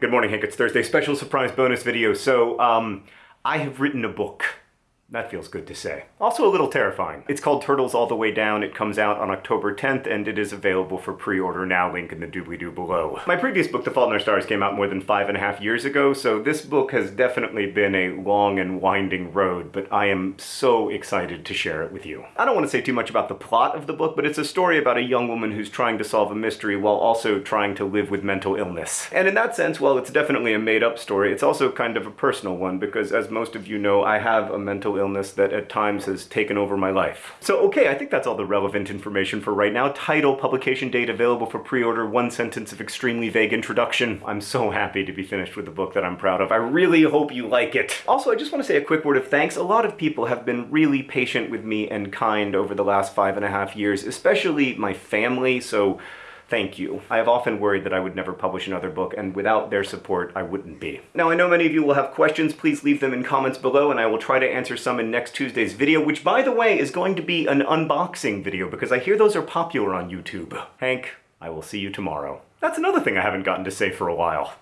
Good morning, Hank. It's Thursday. Special surprise bonus video. So, um, I have written a book. That feels good to say. Also a little terrifying. It's called Turtles All the Way Down. It comes out on October 10th, and it is available for pre-order now, link in the doobly-doo below. My previous book, The Fault in Our Stars, came out more than five and a half years ago, so this book has definitely been a long and winding road, but I am so excited to share it with you. I don't want to say too much about the plot of the book, but it's a story about a young woman who's trying to solve a mystery while also trying to live with mental illness. And in that sense, while it's definitely a made-up story, it's also kind of a personal one, because as most of you know, I have a mental illness that at times has taken over my life. So okay, I think that's all the relevant information for right now. Title, publication date available for pre-order, one sentence of extremely vague introduction. I'm so happy to be finished with a book that I'm proud of. I really hope you like it. Also, I just want to say a quick word of thanks. A lot of people have been really patient with me and kind over the last five and a half years, especially my family, so Thank you. I have often worried that I would never publish another book, and without their support, I wouldn't be. Now, I know many of you will have questions. Please leave them in comments below, and I will try to answer some in next Tuesday's video, which, by the way, is going to be an unboxing video, because I hear those are popular on YouTube. Hank, I will see you tomorrow. That's another thing I haven't gotten to say for a while.